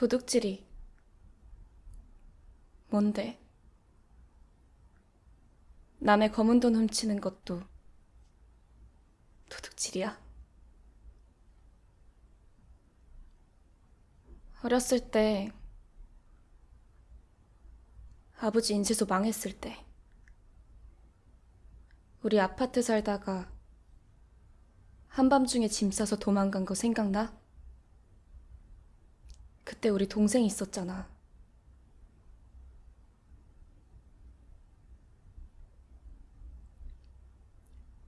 도둑질이 뭔데? 남의 검은 돈 훔치는 것도 도둑질이야? 어렸을 때 아버지 인쇄소 망했을 때 우리 아파트 살다가 한밤중에 짐 싸서 도망간 거 생각나? 그때 우리 동생 있었잖아.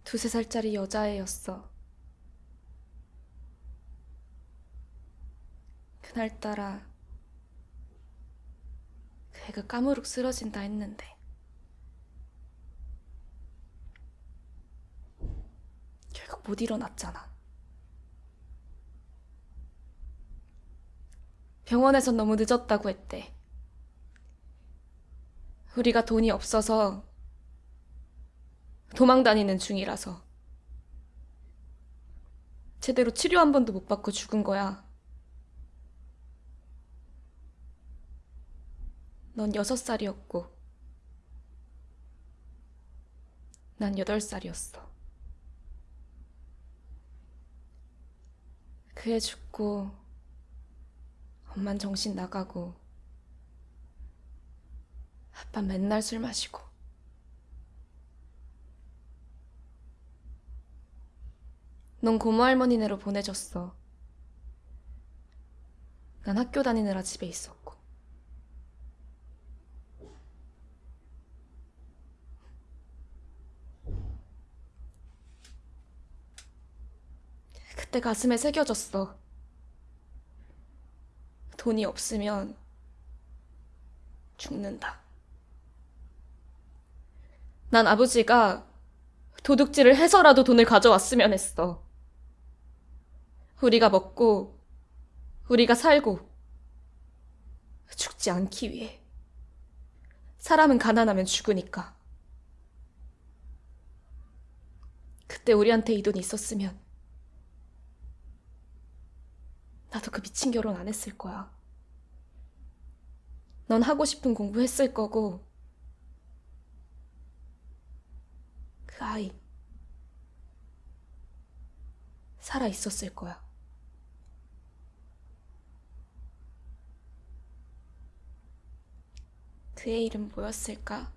두세 살짜리 여자애였어. 그날따라 그 애가 까무룩 쓰러진다 했는데 결국 못 일어났잖아. 병원에선 너무 늦었다고 했대. 우리가 돈이 없어서 도망 다니는 중이라서 제대로 치료 한 번도 못 받고 죽은 거야. 넌 여섯 살이었고, 난 여덟 살이었어. 그애 죽고, 엄만 정신 나가고, 아빠 맨날 술 마시고. 넌 고모 할머니네로 보내줬어. 난 학교 다니느라 집에 있었고. 그때 가슴에 새겨졌어. 돈이 없으면 죽는다. 난 아버지가 도둑질을 해서라도 돈을 가져왔으면 했어. 우리가 먹고, 우리가 살고, 죽지 않기 위해. 사람은 가난하면 죽으니까. 그때 우리한테 이 돈이 있었으면, 나도 그 미친 결혼 안 했을 거야. 넌 하고 싶은 공부 했을 거고, 그 아이, 살아 있었을 거야. 그의 이름 뭐였을까?